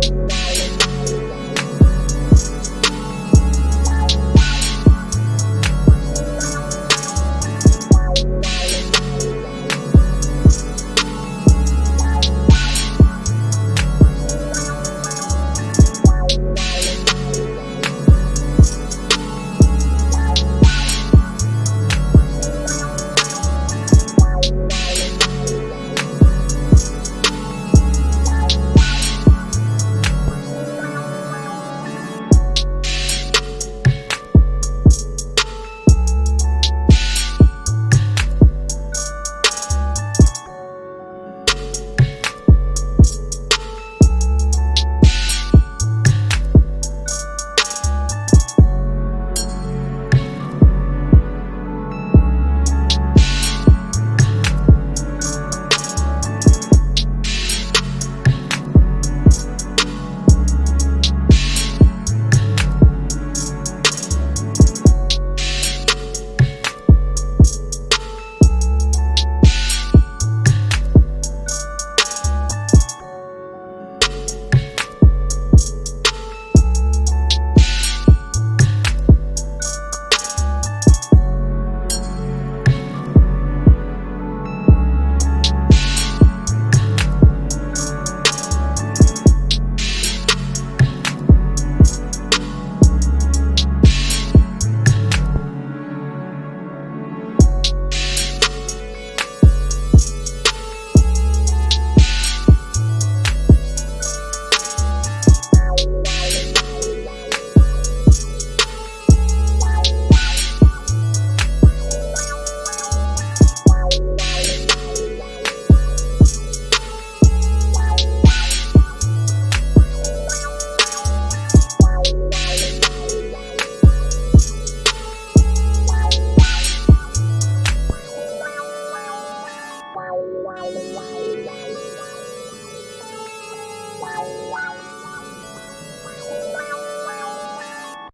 Bye.